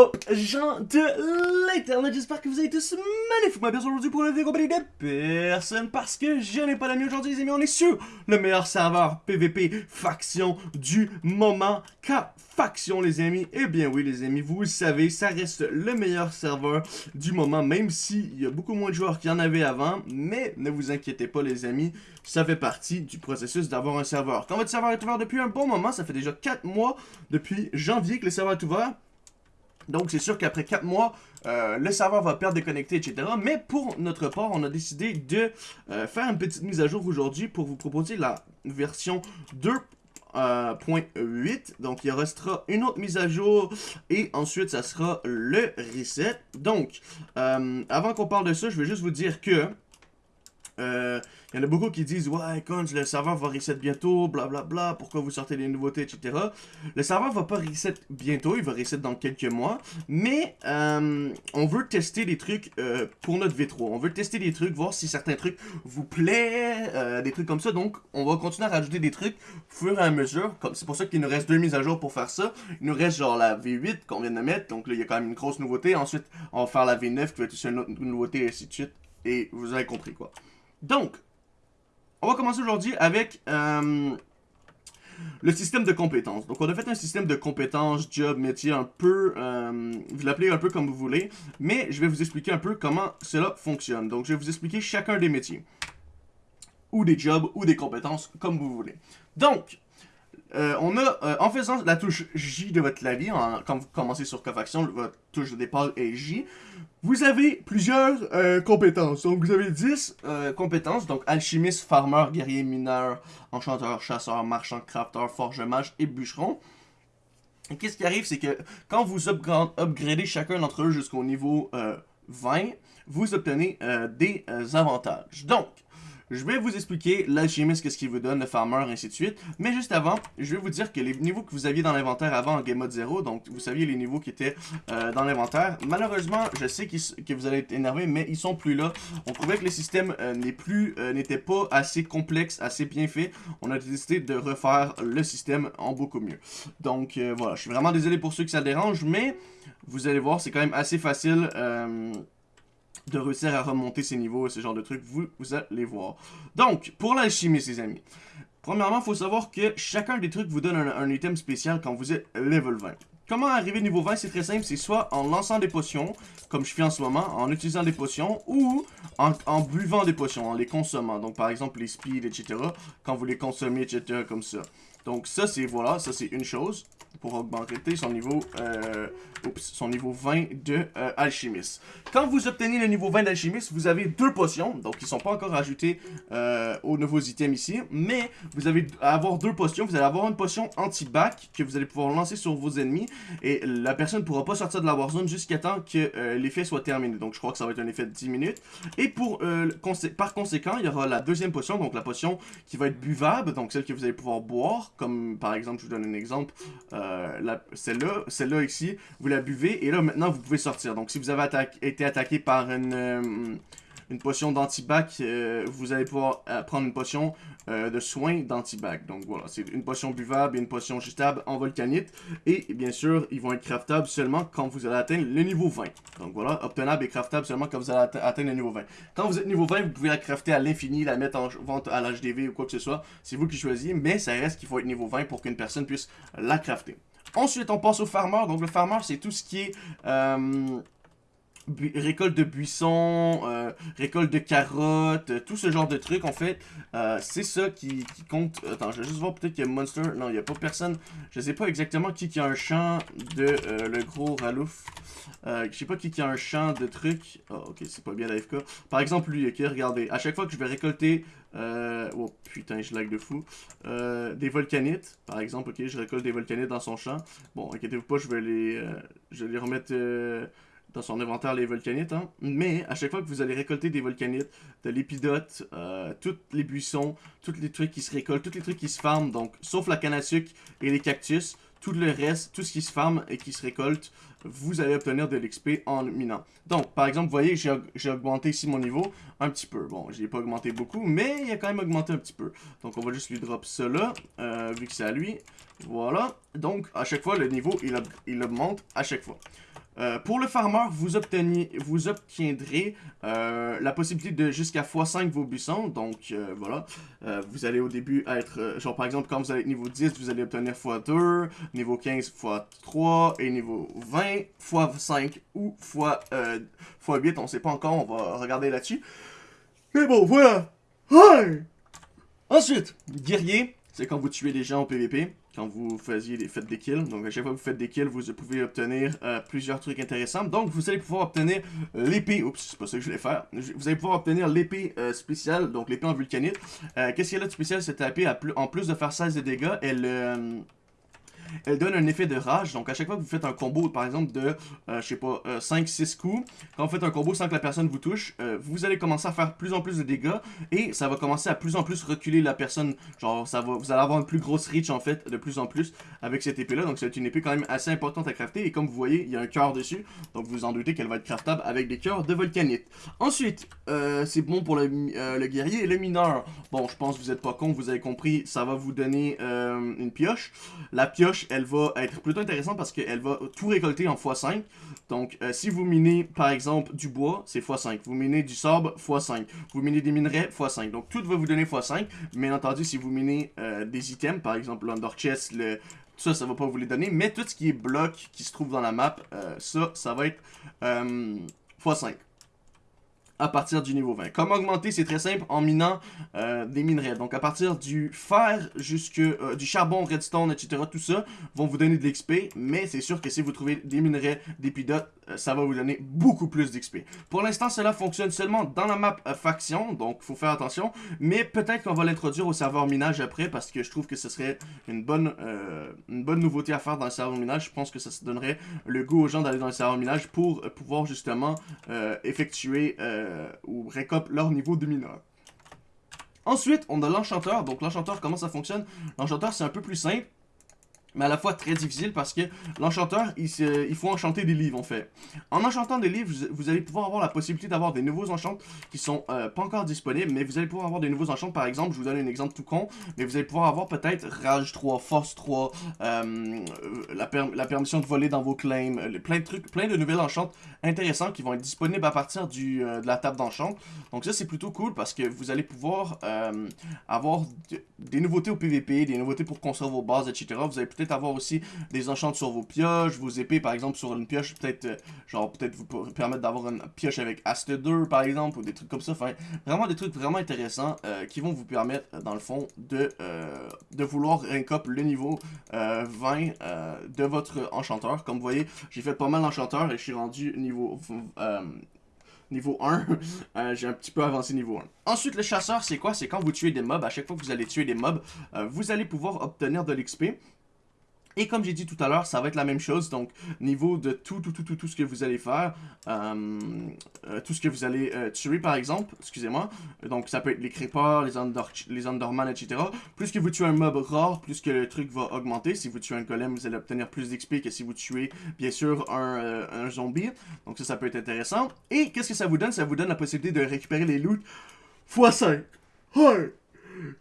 Yo, gens de l'internet, j'espère que vous allez tous magnifiquement bien aujourd'hui pour une vidéo personne parce que je n'ai pas d'amis aujourd'hui les amis, on est sur le meilleur serveur PVP faction du moment. Car faction les amis, eh bien oui les amis, vous le savez, ça reste le meilleur serveur du moment même s'il y a beaucoup moins de joueurs qu'il y en avait avant, mais ne vous inquiétez pas les amis, ça fait partie du processus d'avoir un serveur. Quand votre serveur est ouvert depuis un bon moment, ça fait déjà 4 mois depuis janvier que le serveur est ouvert, donc, c'est sûr qu'après 4 mois, euh, le serveur va perdre des connectés, etc. Mais pour notre part, on a décidé de euh, faire une petite mise à jour aujourd'hui pour vous proposer la version 2.8. Euh, Donc, il restera une autre mise à jour et ensuite, ça sera le reset. Donc, avant qu'on parle de ça, je vais juste vous dire que il euh, y en a beaucoup qui disent Ouais, quand le serveur va reset bientôt, blablabla, bla, bla, pourquoi vous sortez des nouveautés, etc. Le serveur va pas reset bientôt, il va reset dans quelques mois. Mais euh, on veut tester des trucs euh, pour notre V3. On veut tester des trucs, voir si certains trucs vous plaisent, des trucs comme ça. Donc, on va continuer à rajouter des trucs au fur et à mesure. C'est pour ça qu'il nous reste deux mises à jour pour faire ça. Il nous reste genre la V8 qu'on vient de mettre. Donc là, il y a quand même une grosse nouveauté. Ensuite, on va faire la V9 qui va être une autre nouveauté, et ainsi de suite. Et vous avez compris quoi. Donc, on va commencer aujourd'hui avec euh, le système de compétences. Donc, on a fait un système de compétences, job, métier, un peu, euh, vous l'appelez un peu comme vous voulez, mais je vais vous expliquer un peu comment cela fonctionne. Donc, je vais vous expliquer chacun des métiers, ou des jobs, ou des compétences, comme vous voulez. Donc, euh, on a, en faisant la touche J de votre clavier, quand vous commencez sur Cofaction, votre touche de départ est J, vous avez plusieurs euh, compétences. Donc, vous avez 10 euh, compétences. Donc, alchimiste, farmer, guerrier, mineur, enchanteur, chasseur, marchand, crafter, forge, mage et bûcheron. Et qu'est-ce qui arrive, c'est que quand vous upgradez chacun d'entre eux jusqu'au niveau 20, euh, vous obtenez des avantages. Donc, je vais vous expliquer l'alchimiste, qu'est-ce qu'il vous donne, le farmer, ainsi de suite. Mais juste avant, je vais vous dire que les niveaux que vous aviez dans l'inventaire avant en Game Mode 0, donc vous saviez les niveaux qui étaient euh, dans l'inventaire, malheureusement, je sais que vous allez être énervé, mais ils sont plus là. On trouvait que le système euh, euh, n'était pas assez complexe, assez bien fait. On a décidé de refaire le système en beaucoup mieux. Donc voilà, je suis vraiment désolé pour ceux que ça dérange, mais vous allez voir, c'est quand même assez facile de réussir à remonter ces niveaux et ce genre de trucs, vous, vous allez voir. Donc, pour l'alchimie, les amis, premièrement, il faut savoir que chacun des trucs vous donne un, item spécial quand vous êtes level 20. Comment arriver niveau 20 C'est très simple, c'est soit en lançant des potions, comme je fais en ce moment, en utilisant des potions, ou en, en, buvant des potions, en les consommant. Donc par exemple les speed, etc. Quand vous les consommez, etc. comme ça. Donc ça c'est, voilà, ça c'est une chose pour augmenter son niveau, euh, son niveau 20 de euh, alchimiste. Quand vous obtenez le niveau 20 d'alchimiste, vous avez deux potions, donc ils sont pas encore ajoutés euh, aux nouveaux items ici, mais vous allez avoir deux potions, vous allez avoir une potion anti-bac que vous allez pouvoir lancer sur vos ennemis, et la personne ne pourra pas sortir de la warzone jusqu'à temps que l'effet soit terminé, donc je crois que ça va être un effet de 10 minutes, et pour, par conséquent, il y aura la deuxième potion, donc la potion qui va être buvable, donc celle que vous allez pouvoir boire, comme par exemple, je vous donne un exemple, celle-là, celle-là ici, vous la buvez et là maintenant vous pouvez sortir. Donc si vous avez été attaqué par une, euh, une potion d'antibac, euh, vous allez pouvoir prendre une potion de soin d'antibac. Donc voilà, c'est une potion buvable et une potion jutable en volcanite. Et bien sûr, ils vont être craftables seulement quand vous allez atteindre le niveau 20. Donc voilà, obtenable et craftable seulement quand vous allez atteindre le niveau 20. Quand vous êtes niveau 20, vous pouvez la crafter à l'infini, la mettre en vente à l'HDV ou quoi que ce soit. C'est vous qui choisissez, mais ça reste qu'il faut être niveau 20 pour qu'une personne puisse la crafter. Ensuite, on passe au farmer. Donc, le farmer, c'est tout ce qui est... Euh, récolte de buissons, euh, récolte de carottes, euh, tout ce genre de trucs en fait, c'est ça qui, compte. Attends, je vais juste voir peut-être qu'il y a Monster. Non, il n'y a pas personne. Je sais pas exactement qui qui a un champ de le gros Ralouf. je sais pas qui qui a un champ de trucs. Oh, ok, c'est pas bien l'AFK. Par exemple, lui, ok, regardez. À chaque fois que je vais récolter euh, oh putain, je lag de fou. Euh, des volcanites, par exemple, ok, je récolte des volcanites dans son champ. Bon, inquiétez-vous pas, je vais les, euh, je vais les remettre dans son inventaire, les volcanites. Hein. Mais, à chaque fois que vous allez récolter des volcanites, de l'épidote, tous les buissons, tous les trucs qui se récoltent, tous les trucs qui se farment, donc, sauf la canne à sucre et les cactus, tout le reste, tout ce qui se farme et qui se récolte, vous allez obtenir de l'XP en minant. Donc, par exemple, vous voyez, j'ai augmenté ici mon niveau un petit peu. Bon, je pas augmenté beaucoup, mais il a quand même augmenté un petit peu. Donc, on va juste lui drop cela, euh, vu que c'est à lui. Voilà. Donc, à chaque fois, le niveau, il, il augmente à chaque fois. Euh, pour le farmer, vous, obteniez, vous obtiendrez euh, la possibilité de jusqu'à x5 vos buissons. Donc, euh, voilà. vous allez au début être... genre, par exemple, quand vous allez être niveau 10, vous allez obtenir x2, niveau 15, x3, et niveau 20, x5 ou x, x8. On sait pas encore, on va regarder là-dessus. Mais bon, voilà. Ensuite, guerrier, c'est quand vous tuez des gens au PVP quand vous faisiez des, faites des kills. Donc à chaque fois que vous faites des kills, vous pouvez obtenir euh, plusieurs trucs intéressants. Donc vous allez pouvoir obtenir l'épée, oups, c'est pas ça que je voulais faire. Vous allez pouvoir obtenir l'épée euh, spéciale, donc l'épée en vulcanite. Euh, qu'est-ce qu'il y a de spécial cette épée En plus de faire 16 de dégâts, elle elle donne un effet de rage. Donc, à chaque fois que vous faites un combo, par exemple, de, euh, je sais pas, 5-6 euh, coups, quand vous faites un combo sans que la personne vous touche, euh, vous allez commencer à faire plus en plus de dégâts et ça va commencer à plus en plus reculer la personne. Genre, ça va, vous allez avoir une plus grosse reach, en fait, de plus en plus avec cette épée-là. Donc, c'est une épée quand même assez importante à crafter. Et comme vous voyez, il y a un cœur dessus. Donc, vous en doutez qu'elle va être craftable avec des cœurs de volcanite. Ensuite, c'est bon pour le, le, guerrier et le mineur. Bon, je pense que vous êtes pas con, vous avez compris, ça va vous donner une pioche. La pioche, elle va être plutôt intéressante parce qu'elle va tout récolter en x5. Donc, euh, si vous minez, par exemple, du bois, c'est x5. Vous minez du sable, x5. Vous minez des minerais, x5. Donc, tout va vous donner x5. Bien entendu, si vous minez euh, des items, par exemple, l'Under Chest, le... ça, ça va pas vous les donner. Mais tout ce qui est bloc qui se trouve dans la map, euh, ça, ça va être x5 à partir du niveau 20. Comment augmenter C'est très simple, en minant euh, des minerais. Donc à partir du fer, jusque euh, du charbon, redstone, etc., tout ça, vont vous donner de l'XP, mais c'est sûr que si vous trouvez des minerais, des euh, ça va vous donner beaucoup plus d'XP. Pour l'instant, cela fonctionne seulement dans la map faction, donc il faut faire attention, mais peut-être qu'on va l'introduire au serveur minage après, parce que je trouve que ce serait une bonne, une bonne nouveauté à faire dans le serveur minage. Je pense que ça donnerait le goût aux gens d'aller dans le serveur minage pour pouvoir justement effectuer ou récopent leur niveau de mineur. Ensuite, on a l'enchanteur. Donc l'enchanteur, comment ça fonctionne? L'enchanteur, c'est un peu plus simple mais à la fois très difficile parce que l'enchanteur, il, faut enchanter des livres en fait. En enchantant des livres, vous, allez pouvoir avoir la possibilité d'avoir des nouveaux enchants qui sont euh, pas encore disponibles, mais vous allez pouvoir avoir des nouveaux enchants, par exemple, je vous donne un exemple tout con, mais vous allez pouvoir avoir peut-être Rage 3, Force 3, euh, la, permission de voler dans vos claims, euh, plein de trucs, plein de nouvelles enchantes intéressants qui vont être disponibles à partir du, de la table d'enchant. Donc ça c'est plutôt cool parce que vous allez pouvoir avoir des nouveautés au PVP, des nouveautés pour construire vos bases, etc. Vous allez peut-être avoir aussi des enchantes sur vos pioches, vos épées par exemple sur une pioche, peut-être euh, genre peut-être vous permettre d'avoir une pioche avec Aste 2 par exemple, ou des trucs comme ça. Enfin, vraiment des trucs vraiment intéressants euh, qui vont vous permettre dans le fond de, euh, de vouloir rank up le niveau 20 de votre enchanteur. Comme vous voyez, j'ai fait pas mal d'enchanteurs et je suis rendu niveau niveau 1. j'ai un petit peu avancé niveau 1. Ensuite, le chasseur, c'est quoi? C'est quand vous tuez des mobs. À chaque fois que vous allez tuer des mobs, vous allez pouvoir obtenir de l'XP. Et comme j'ai dit tout à l'heure, ça va être la même chose. Donc, niveau de tout, tout, tout, tout, tout ce que vous allez faire, euh, euh, tout ce que vous allez euh, tuer, par exemple, excusez-moi. Donc, ça peut être les creepers, les, under, etc. Plus que vous tuez un mob rare, plus que le truc va augmenter. Si vous tuez un golem, vous allez obtenir plus d'XP que si vous tuez, bien sûr, un, zombie. Donc, ça, ça peut être intéressant. Et qu'est-ce que ça vous donne? Ça vous donne la possibilité de récupérer les loot x5. Ouais.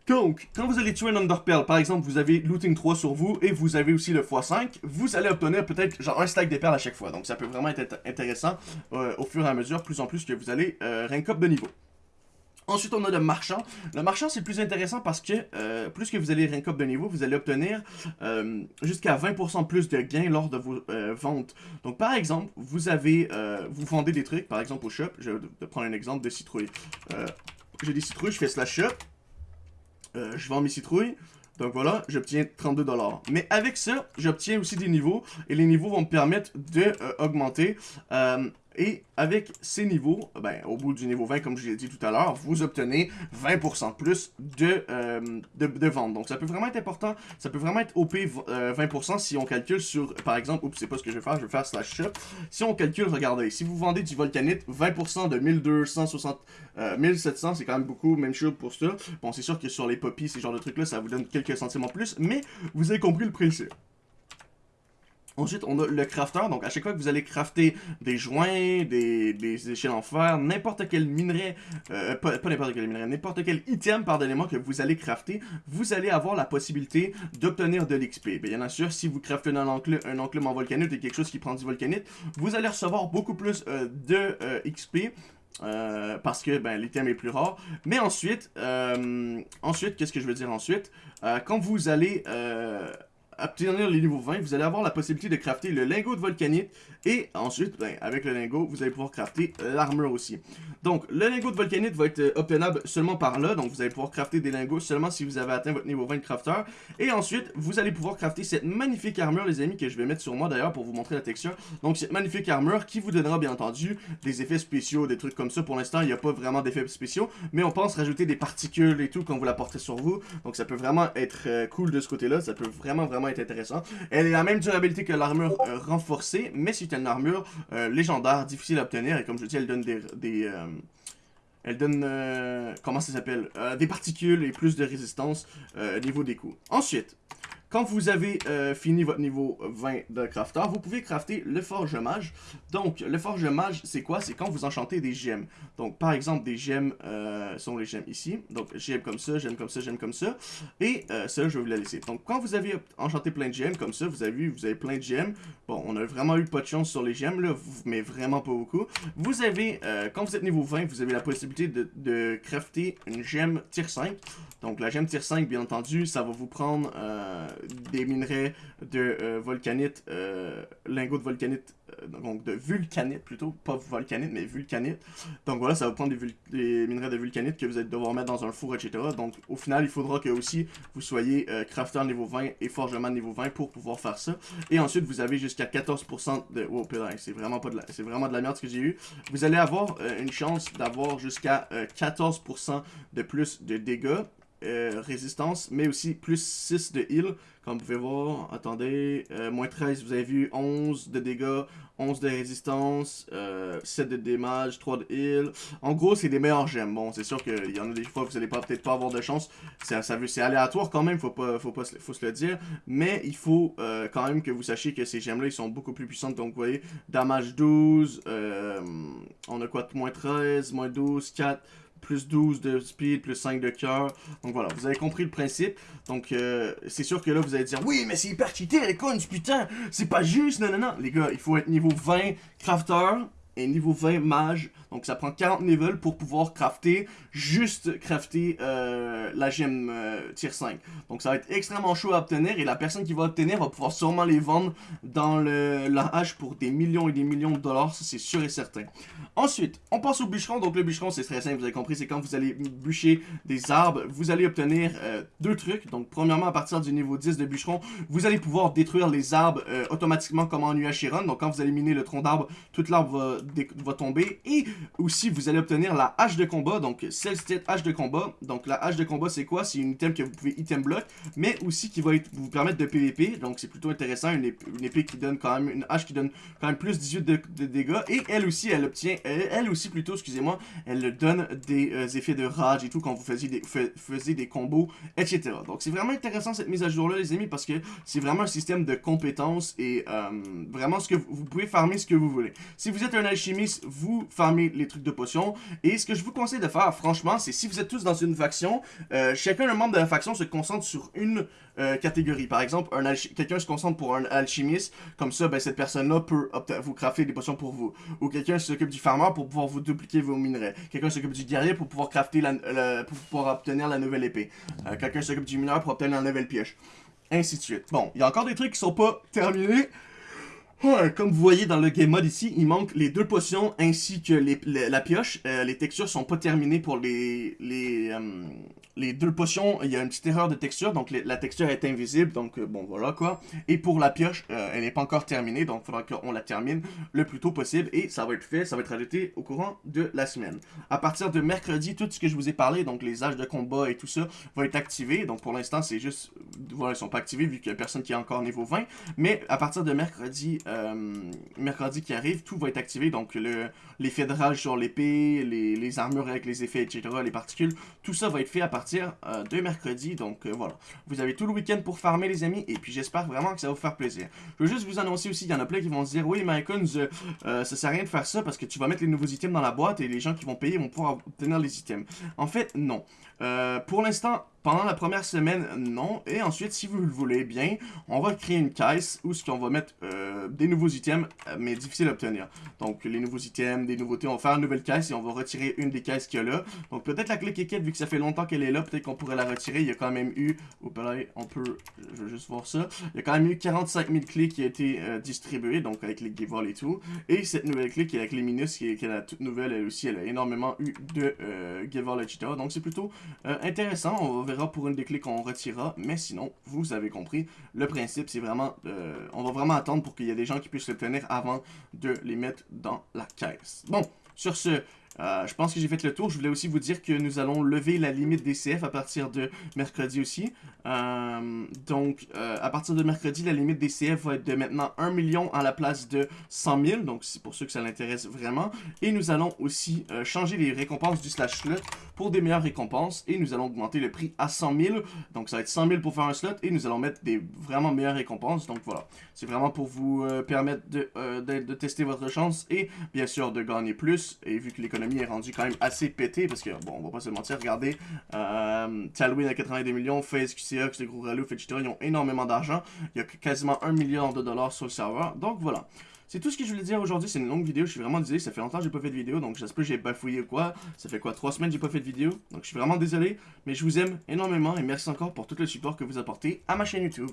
Donc, quand vous allez tuer un Underpearl, par exemple, vous avez Looting 3 sur vous et vous avez aussi le x5, vous allez obtenir peut-être genre un stack de perles à chaque fois. Donc, ça peut vraiment être intéressant euh, au fur et à mesure, plus en plus que vous allez euh, rank up de niveau. Ensuite, on a le marchand. Le marchand, c'est plus intéressant parce que euh, plus que vous allez rank up de niveau, vous allez obtenir jusqu'à 20% plus de gains lors de vos ventes. Donc, par exemple, vous avez, vous vendez des trucs, par exemple au shop. Je vais prendre un exemple de citrouille. J'ai des citrouilles, je fais slash shop. Euh, je vends mes citrouilles. Donc voilà, j'obtiens 32$. Mais avec ça, j'obtiens aussi des niveaux. Et les niveaux vont me permettre d'augmenter euh, euh, et avec ces niveaux, ben, au bout du niveau 20, comme je l'ai dit tout à l'heure, vous obtenez 20% plus de, euh, de, vente. Donc ça peut vraiment être important, ça peut vraiment être OP 20% euh, si on calcule sur, par exemple, oups, c'est pas ce que je vais faire, je vais faire slash shop. Si on calcule, regardez, si vous vendez du volcanite, 20% de 1260, 1700, c'est quand même beaucoup, même chose pour ça. Bon, c'est sûr que sur les poppies, ces genres de trucs-là, ça vous donne quelques centimes en plus, mais vous avez compris le principe. Ensuite, on a le crafter. Donc, à chaque fois que vous allez crafter des joints, des, échelles en fer, n'importe quel minerai, euh, pas, n'importe quel minerai, n'importe quel item, pardonnez-moi, que vous allez crafter, vous allez avoir la possibilité d'obtenir de l'XP. Bien sûr, si vous craftez un enclume, un enclume en volcanite et quelque chose qui prend du volcanite, vous allez recevoir beaucoup plus euh, de euh, XP. parce que ben, l'item est plus rare. Mais ensuite, ensuite, qu'est-ce que je veux dire ensuite? quand vous allez obtenir les niveaux 20, vous allez avoir la possibilité de crafter le lingot de volcanite et ensuite, ben, avec le lingot, vous allez pouvoir crafter l'armure aussi. Donc, le lingot de volcanite va être euh, obtenable seulement par là, donc vous allez pouvoir crafter des lingots seulement si vous avez atteint votre niveau 20 de crafter. Et ensuite, vous allez pouvoir crafter cette magnifique armure, les amis, que je vais mettre sur moi d'ailleurs pour vous montrer la texture. Donc, cette magnifique armure qui vous donnera bien entendu des effets spéciaux, des trucs comme ça. Pour l'instant, il n'y a pas vraiment d'effets spéciaux, mais on pense rajouter des particules et tout quand vous la portez sur vous. Donc, ça peut vraiment être euh, cool de ce côté-là, ça peut vraiment, vraiment être intéressant. Elle est la même durabilité que l'armure euh, renforcée, mais une armure euh, légendaire, difficile à obtenir, et comme je dis, elle donne des... euh, elle donne, comment ça s'appelle, des particules et plus de résistance au niveau des coups. Ensuite, quand vous avez euh, fini votre niveau 20 de crafter, vous pouvez crafter le forge mage. Donc, le forge mage, c'est quoi? C'est quand vous enchantez des gemmes. Donc, par exemple, des gemmes euh, sont les gemmes ici. Donc, j'aime comme ça, j'aime comme ça, j'aime comme ça. Et euh, ça, je vais vous la laisser. Donc, quand vous avez enchanté plein de gemmes comme ça, vous avez vu, vous avez plein de gemmes. Bon, on a vraiment eu pas de chance sur les gemmes, là, mais vraiment pas beaucoup. Vous avez, quand vous êtes niveau 20, vous avez la possibilité de crafter une gemme tier 5. Donc, la gemme tier 5, bien entendu, ça va vous prendre des minerais de euh, volcanite, euh, lingots de volcanite, euh, donc de vulcanite plutôt, pas volcanite, mais vulcanite. Donc voilà, ça va prendre des, minerais de vulcanite que vous allez devoir mettre dans un four, etc. Donc au final, il faudra que aussi vous soyez crafter niveau 20 et forgeman niveau 20 pour pouvoir faire ça. Et ensuite, vous avez jusqu'à 14% de... Oh, c'est vraiment de la... C'est vraiment de la merde ce que j'ai eu. Vous allez avoir une chance d'avoir jusqu'à 14% de plus de dégâts euh, résistance, mais aussi plus 6 de heal. Comme vous pouvez voir, attendez, euh, moins 13, vous avez vu 11 de dégâts, 11 de résistance, euh, 7 de damage, 3 de heal. En gros, c'est des meilleurs gemmes. Bon, c'est sûr qu'il y en a des fois vous allez peut-être pas avoir de chance. C'est aléatoire quand même, faut pas, faut pas faut se le dire. Mais il faut euh, quand même que vous sachiez que ces gemmes-là, ils sont beaucoup plus puissantes. Donc, vous voyez, damage 12, on a quoi, moins 13, moins 12, 4 plus 12 de speed, plus 5 de cœur. Donc voilà, vous avez compris le principe. Donc euh, c'est sûr que là, vous allez dire, oui, mais c'est hyper cheaté, les cons, putain, c'est pas juste, non, non, non. Les gars, il faut être niveau 20 crafter niveau 20 mage. Donc ça prend 40 levels pour pouvoir crafter, juste crafter euh, la gemme euh, tier 5. Donc ça va être extrêmement chaud à obtenir et la personne qui va obtenir va pouvoir sûrement les vendre dans le, la hache pour des millions et des millions de dollars, c'est sûr et certain. Ensuite, on passe au bûcheron. Donc le bûcheron c'est très simple, vous avez compris, c'est quand vous allez bûcher des arbres, vous allez obtenir euh, deux trucs. Donc premièrement à partir du niveau 10 de bûcheron, vous allez pouvoir détruire les arbres automatiquement comme en UHRun. Donc quand vous allez miner le tronc d'arbre, tout l'arbre va va tomber. Et aussi, vous allez obtenir la hache de combat, donc Celestate hache de combat. Donc la hache de combat, c'est quoi? C'est une item que vous pouvez item block, mais aussi qui va vous permettre de PVP. Donc c'est plutôt intéressant, une, épée, qui donne quand même, une hache qui donne quand même plus 18 de, dégâts. Et elle aussi, elle obtient, elle, aussi plutôt, excusez-moi, elle donne des euh, effets de rage et tout quand vous faisiez des, des combos, etc. Donc c'est vraiment intéressant cette mise à jour-là, les amis, parce que c'est vraiment un système de compétences et euh, vraiment ce que vous, vous pouvez farmer ce que vous voulez. Si vous êtes un alchimiste, vous farmez les trucs de potions. Et ce que je vous conseille de faire, franchement, c'est si vous êtes tous dans une faction, euh, chacun un membre de la faction se concentre sur une euh, catégorie. Par exemple, quelqu'un se concentre pour un alchimiste, comme ça, ben, cette personne-là peut vous crafter des potions pour vous. Ou quelqu'un s'occupe du farmer pour pouvoir vous dupliquer vos minerais. Quelqu'un s'occupe du guerrier pour pouvoir crafter la, pour pouvoir obtenir la nouvelle épée. Euh, quelqu'un s'occupe du mineur pour obtenir la nouvelle pioche. Ainsi de suite. Bon, il y a encore des trucs qui sont pas terminés. Comme vous voyez dans le game mode ici, il manque les deux potions ainsi que la pioche. Euh, les textures sont pas terminées pour les, les, euh, les deux potions. Il y a une petite erreur de texture, donc la texture est invisible, donc euh, bon voilà quoi. Et pour la pioche, elle n'est pas encore terminée, donc il faudra qu'on la termine le plus tôt possible. Et ça va être fait, ça va être ajouté au courant de la semaine. À partir de mercredi, tout ce que je vous ai parlé, donc les âges de combat et tout ça, va être activé. Donc pour l'instant, c'est juste voilà, ils sont pas activés vu qu'il y a personne qui est encore niveau 20. Mais à partir de mercredi, euh, mercredi qui arrive, tout va être activé. Donc l'effet de rage sur l'épée, les, armures avec les effets, etc., les particules, tout ça va être fait à partir euh, de mercredi. Donc voilà, vous avez tout le week-end pour farmer les amis. Et puis j'espère vraiment que ça va vous faire plaisir. Je veux juste vous annoncer aussi, il y en a plein qui vont se dire, oui, Mycons, ça sert à rien de faire ça parce que tu vas mettre les nouveaux items dans la boîte et les gens qui vont payer vont pouvoir obtenir les items. En fait, non. Pour l'instant, pendant la première semaine, non. Et ensuite, si vous le voulez bien, on va créer une caisse où ce qu'on va mettre euh, des nouveaux items, euh, mais difficiles à obtenir. Donc, les nouveaux items, des nouveautés, on va faire une nouvelle caisse et on va retirer une des caisses qu'il y a là. Donc, peut-être la clé kékette, vu que ça fait longtemps qu'elle est là, peut-être qu'on pourrait la retirer. Il y a quand même eu, on peut, je vais juste voir ça, il y a quand même eu 45 000 clés qui ont été euh, distribuées, donc avec les giveaways et tout. Et cette nouvelle clé qui est la clé Minus, qui est, qui est la toute nouvelle, elle aussi, elle a énormément eu de euh, giveaways, etc. Donc, c'est plutôt intéressant. On verra pour une des clés qu'on retirera, mais sinon, vous avez compris, le principe, c'est vraiment, euh, on va vraiment attendre pour qu'il y ait des gens qui puissent le tenir avant de les mettre dans la caisse. Bon, sur ce, euh, je pense que j'ai fait le tour. Je voulais aussi vous dire que nous allons lever la limite des CF à partir de mercredi aussi. Euh, donc, euh, à partir de mercredi, la limite des CF va être de maintenant 1 million à la place de 100 000. Donc, c'est pour ceux que ça l'intéresse vraiment. Et nous allons aussi changer les récompenses du slash slot pour des meilleures récompenses. Et nous allons augmenter le prix à 100 000. Donc, ça va être 100 000 pour faire un slot. Et nous allons mettre des vraiment meilleures récompenses. Donc, voilà. C'est vraiment pour vous permettre de, de tester votre chance et bien sûr de gagner plus. Et vu que l'économie est rendu quand même assez pété parce que, bon, on va pas se mentir, regardez, euh, Talwin à 82 millions, FaZe, QCX, les gros Ralouf, etc. Ils ont énormément d'argent. Il y a quasiment 1 million de dollars sur le serveur. Donc voilà. C'est tout ce que je voulais dire aujourd'hui, c'est une longue vidéo, je suis vraiment désolé, ça fait longtemps que j'ai pas fait de vidéo, donc j'espère que j'ai bafouillé ou quoi. Ça fait quoi, 3 semaines que j'ai pas fait de vidéo, donc je suis vraiment désolé, mais je vous aime énormément et merci encore pour tout le support que vous apportez à ma chaîne YouTube.